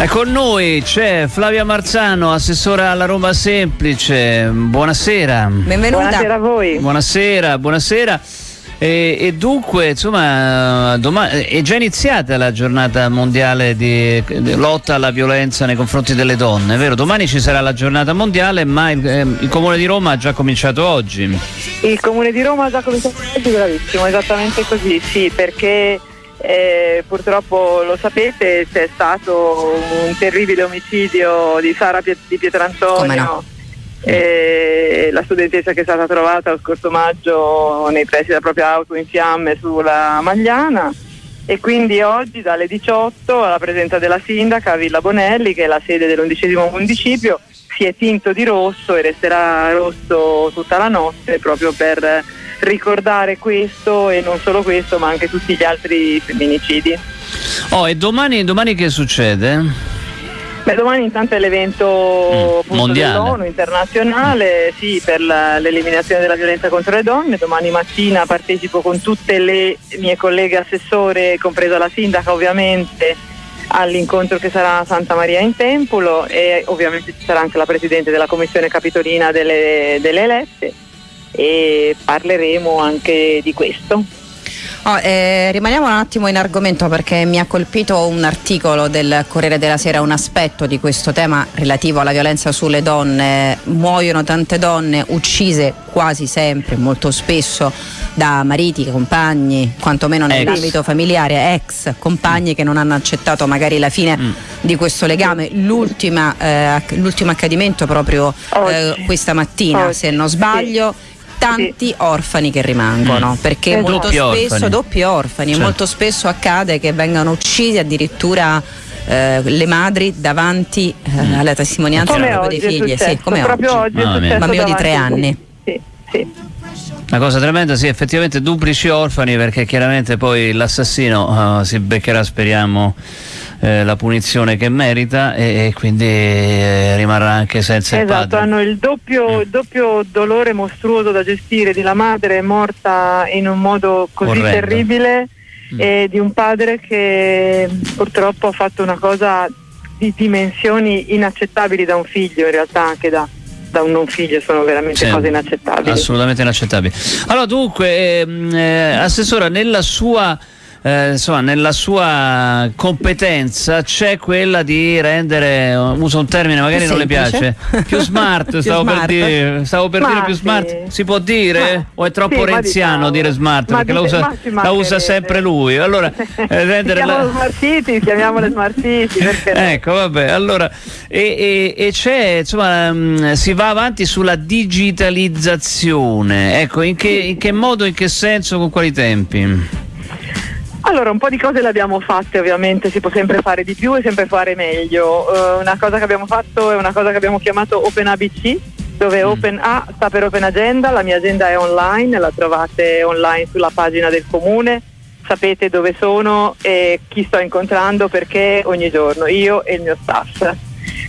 E con noi c'è Flavia Marzano, assessora alla Roma Semplice. Buonasera. Benvenuta. Buonasera a voi. Buonasera, buonasera. E, e, dunque, insomma, domani, è già iniziata la giornata mondiale di, di, lotta alla violenza nei confronti delle donne, vero? Domani ci sarà la giornata mondiale, ma il, eh, il, Comune di Roma ha già cominciato oggi. Il Comune di Roma ha già cominciato oggi, bravissimo, esattamente così, sì, perché eh, purtroppo lo sapete c'è stato un terribile omicidio di Sara Piet- di Pietrantonio. No? Eh, la studentessa che è stata trovata lo scorso maggio nei pressi della propria auto in fiamme sulla Magliana e quindi oggi dalle 18 alla presenza della sindaca Villa Bonelli che è la sede dell'undicesimo municipio si è tinto di rosso e resterà rosso tutta la notte proprio per ricordare questo e non solo questo ma anche tutti gli altri femminicidi. Oh, e domani, domani che succede? Beh, domani intanto è l'evento mm, dell'ONU internazionale sì, per la, l'eliminazione della violenza contro le donne. Domani mattina partecipo con tutte le mie colleghe assessore, compresa la sindaca ovviamente, all'incontro che sarà a Santa Maria in Tempolo e ovviamente ci sarà anche la Presidente della Commissione Capitolina delle, delle elette e parleremo anche di questo. Oh, eh, rimaniamo un attimo in argomento perché mi ha colpito un articolo del Corriere della Sera, un aspetto di questo tema relativo alla violenza sulle donne. Muoiono tante donne uccise quasi sempre, molto spesso da mariti, compagni, quantomeno nell'ambito familiare, ex compagni che non hanno accettato magari la fine mm. di questo legame. L'ultima, eh, l'ultimo accadimento proprio eh, questa mattina, Oggi. se non sbaglio. Sì tanti sì. orfani che rimangono, mm. perché eh, molto spesso orfani. doppi orfani, certo. molto spesso accade che vengano uccisi addirittura eh, le madri davanti eh, mm. alla testimonianza dei figli. Sì, come proprio oggi, oggi è bambino di tre anni. Sì, sì. Una cosa tremenda, sì, effettivamente duplici orfani perché chiaramente poi l'assassino uh, si beccherà, speriamo, eh, la punizione che merita e, e quindi eh, rimarrà anche senza esatto, il padre. hanno il doppio, doppio, dolore mostruoso da gestire di la madre morta in un modo così Orrendo. terribile mm. e di un padre che purtroppo ha fatto una cosa di dimensioni inaccettabili da un figlio in realtà anche da da un non figlio sono veramente sì, cose inaccettabili. Assolutamente inaccettabili. Allora dunque, ehm, eh, Assessora, nella sua eh, insomma, nella sua competenza c'è quella di rendere, uso un termine magari non le piace, più smart, più stavo, smart. Per dire, stavo per, dire, più smart, si può dire? Ma, o è troppo sì, renziano diciamo. dire smart? perché la usa, la usa, sempre lui. Allora, eh, rendere la... smart city, chiamiamole smart city. ecco, vabbè, allora, e, e, e c'è, insomma, mh, mm, si va avanti sulla digitalizzazione. Ecco, in che, in che modo, in che senso, con quali tempi? Allora, un po' di cose le abbiamo fatte, ovviamente si può sempre fare di più e sempre fare meglio. Uh, una cosa che abbiamo fatto è una cosa che abbiamo chiamato Open ABC, dove mm. Open A sta per Open Agenda, la mia agenda è online, la trovate online sulla pagina del comune, sapete dove sono e chi sto incontrando perché ogni giorno, io e il mio staff.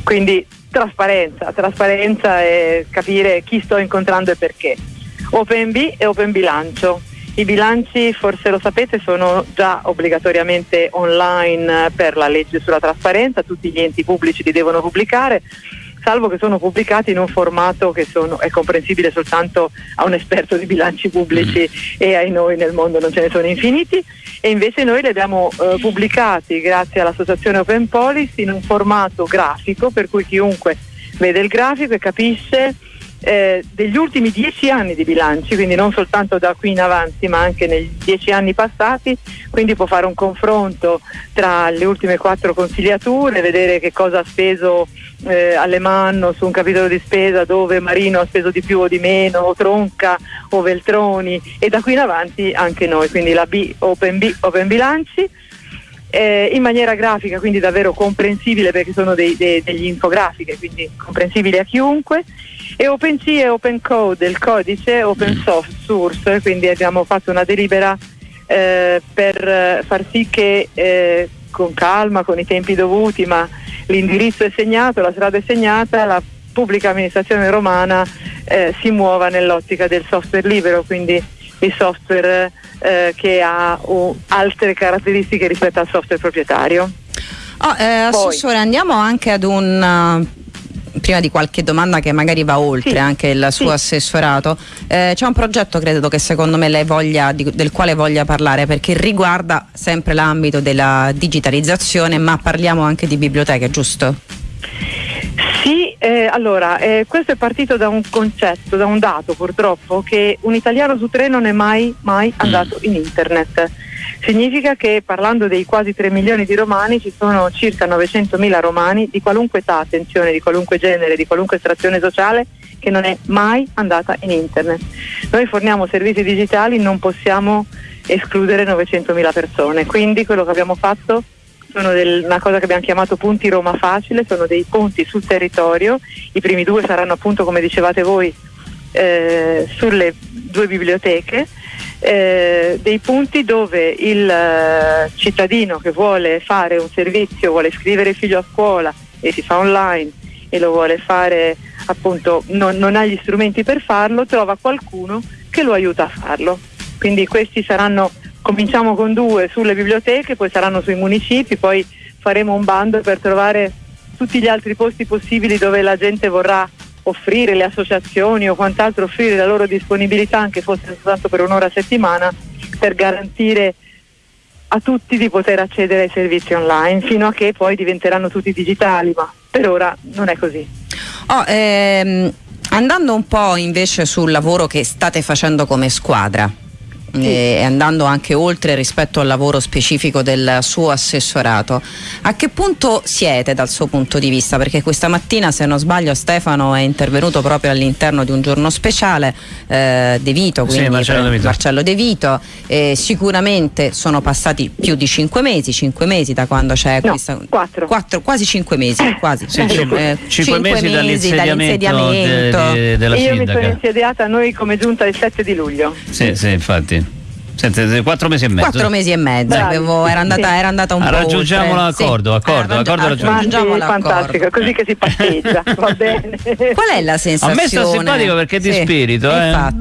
Quindi trasparenza, trasparenza e capire chi sto incontrando e perché. Open B e Open Bilancio i bilanci, forse lo sapete, sono già obbligatoriamente online per la legge sulla trasparenza, tutti gli enti pubblici li devono pubblicare salvo che sono pubblicati in un formato che sono, è comprensibile soltanto a un esperto di bilanci pubblici mm. e ai noi nel mondo non ce ne sono infiniti e invece noi li abbiamo eh, pubblicati grazie all'associazione Open Policy in un formato grafico per cui chiunque vede il grafico e capisce eh, degli ultimi dieci anni di bilanci, quindi non soltanto da qui in avanti ma anche negli dieci anni passati, quindi può fare un confronto tra le ultime quattro consigliature, vedere che cosa ha speso eh, Alemanno su un capitolo di spesa dove Marino ha speso di più o di meno, o Tronca o Veltroni e da qui in avanti anche noi, quindi la B, Open, B, open Bilanci. Eh, in maniera grafica, quindi davvero comprensibile perché sono dei, dei, degli infografiche, quindi comprensibili a chiunque e OpenSea è open code, il codice open mm. source, quindi abbiamo fatto una delibera eh, per far sì che eh, con calma, con i tempi dovuti, ma l'indirizzo è segnato, la strada è segnata, la pubblica amministrazione romana eh, si muova nell'ottica del software libero, quindi il software eh, che ha uh, altre caratteristiche rispetto al software proprietario. Oh, eh, assessore, andiamo anche ad un prima di qualche domanda che magari va oltre Sì, anche il suo sì. assessorato, eh, c'è un progetto credo che secondo me lei voglia, di- del quale voglia parlare perché riguarda sempre l'ambito della digitalizzazione, ma parliamo anche di biblioteche, giusto? Sì, eh, allora, eh, questo è partito da un concetto, da un dato purtroppo, che un italiano su tre non è mai, mai andato in internet. Significa che parlando dei quasi 3 milioni di romani ci sono circa 900 mila romani di qualunque età, attenzione, di qualunque genere, di qualunque estrazione sociale che non è mai andata in internet. Noi forniamo servizi digitali, non possiamo escludere 900 mila persone, quindi quello che abbiamo fatto sono del- una cosa che abbiamo chiamato punti Roma Facile, sono dei punti sul territorio, i primi due saranno appunto come dicevate voi eh, sulle due biblioteche, eh, dei punti dove il eh, cittadino che vuole fare un servizio, vuole iscrivere il figlio a scuola e si fa online e lo vuole fare appunto, non, non ha gli strumenti per farlo, trova qualcuno che lo aiuta a farlo. Quindi questi saranno, cominciamo con due sulle biblioteche, poi saranno sui municipi, poi faremo un bando per trovare tutti gli altri posti possibili dove la gente vorrà offrire le associazioni o quant'altro offrire la loro disponibilità anche fosse soltanto per un'ora a settimana per garantire a tutti di poter accedere ai servizi online fino a che poi diventeranno tutti digitali ma per ora non è così Oh, ehm, andando un po' invece sul lavoro che state facendo come squadra. E andando anche oltre rispetto al lavoro specifico del suo assessorato, a che punto siete dal suo punto di vista? Perché questa mattina, se non sbaglio, Stefano è intervenuto proprio all'interno di un giorno speciale, eh, De Vito, Sì, quindi Marcello De Vito. Marcello De Vito. Eh, sicuramente sono passati più di cinque mesi, cinque mesi da quando c'è No, questa. quattro. quattro- quasi cinque mesi, quasi. Sì, cinque, Eh, cinque mesi dall'insediamento dall'insediamento. de- de- della io mi sono sindaca. insediata noi come giunta il 7 di luglio Sì, sì, infatti. Senti, quattro mesi e mezzo. Quattro mesi e mezzo, avevo- era, andata, Sì. era andata un Ah, po' raggiungiamo l'accordo, Sì. accordo, Eh, accordo raggiunto. ma raggiungiamo sì, l'accordo. fantastico così che si patteggia va bene Qual è la A sensazione? me sta simpatico perché è di Sì, spirito, eh. infatti.